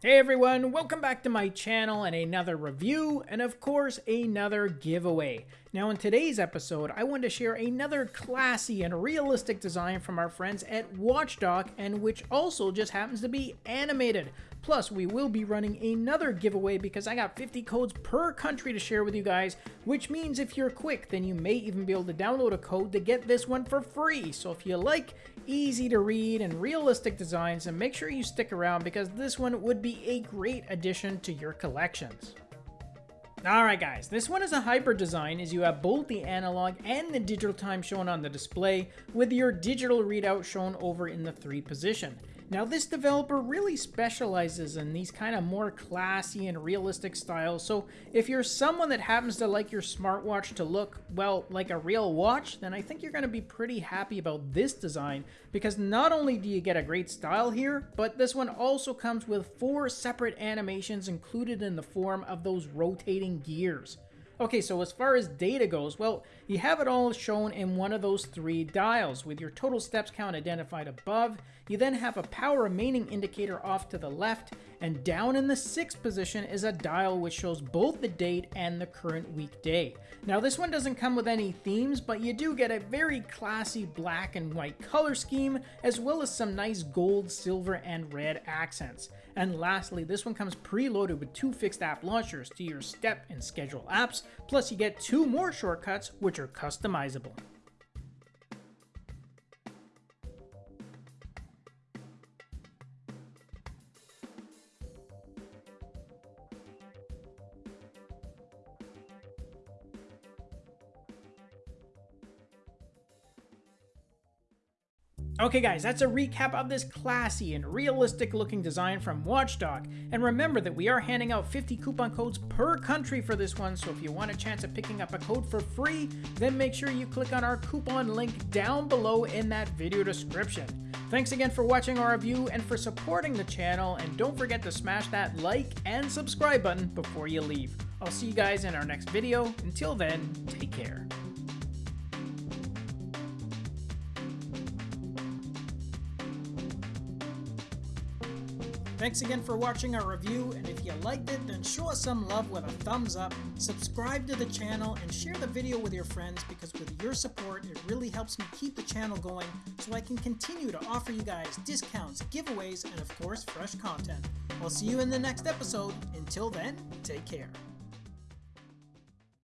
Hey everyone, welcome back to my channel and another review, and of course, another giveaway. Now in today's episode, I want to share another classy and realistic design from our friends at Watchdog, and which also just happens to be animated. Plus, we will be running another giveaway because I got 50 codes per country to share with you guys, which means if you're quick, then you may even be able to download a code to get this one for free. So if you like easy to read and realistic designs, then make sure you stick around because this one would be a great addition to your collections. Alright guys, this one is a hybrid design as you have both the analog and the digital time shown on the display with your digital readout shown over in the 3 position. Now this developer really specializes in these kind of more classy and realistic styles, so if you're someone that happens to like your smartwatch to look, well, like a real watch, then I think you're going to be pretty happy about this design, because not only do you get a great style here, but this one also comes with four separate animations included in the form of those rotating gears. Okay, so as far as data goes, well, you have it all shown in one of those three dials with your total steps count identified above. You then have a power remaining indicator off to the left, and down in the sixth position is a dial which shows both the date and the current weekday. Now this one doesn't come with any themes, but you do get a very classy black and white color scheme, as well as some nice gold, silver, and red accents. And lastly, this one comes preloaded with two fixed app launchers to your step and schedule apps, plus you get two more shortcuts which are customizable. Okay guys, that's a recap of this classy and realistic looking design from Watchdog. And remember that we are handing out 50 coupon codes per country for this one, so if you want a chance of picking up a code for free, then make sure you click on our coupon link down below in that video description. Thanks again for watching our review and for supporting the channel, and don't forget to smash that like and subscribe button before you leave. I'll see you guys in our next video. Until then, take care. Thanks again for watching our review, and if you liked it, then show us some love with a thumbs up, subscribe to the channel, and share the video with your friends because with your support, it really helps me keep the channel going so I can continue to offer you guys discounts, giveaways, and of course, fresh content. I'll see you in the next episode. Until then, take care.